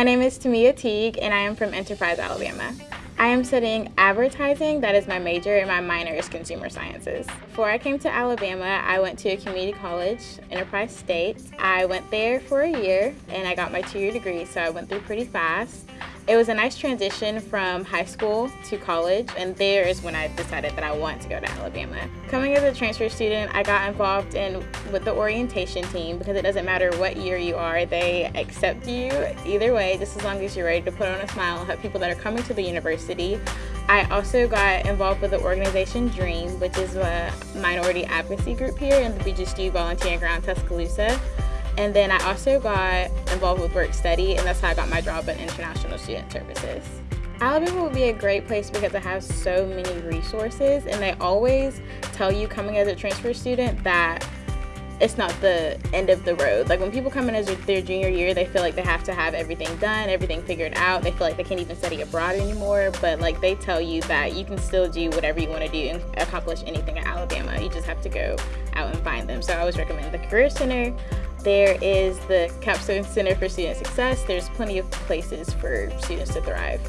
My name is Tamia Teague and I am from Enterprise, Alabama. I am studying advertising, that is my major, and my minor is consumer sciences. Before I came to Alabama, I went to a community college, Enterprise State. I went there for a year and I got my two-year degree, so I went through pretty fast. It was a nice transition from high school to college, and there is when I decided that I want to go to Alabama. Coming as a transfer student, I got involved in with the orientation team because it doesn't matter what year you are, they accept you either way, just as long as you're ready to put on a smile and help people that are coming to the university. I also got involved with the organization DREAM, which is a minority advocacy group here in the BGSU Volunteering Ground, Tuscaloosa. And then I also got involved with work study, and that's how I got my job in International Student Services. Alabama would be a great place because it has so many resources, and they always tell you coming as a transfer student that it's not the end of the road. Like when people come in as their junior year, they feel like they have to have everything done, everything figured out. They feel like they can't even study abroad anymore. But like they tell you that you can still do whatever you want to do and accomplish anything at Alabama. You just have to go out and find them. So I always recommend the Career Center. There is the Capstone Center for Student Success. There's plenty of places for students to thrive.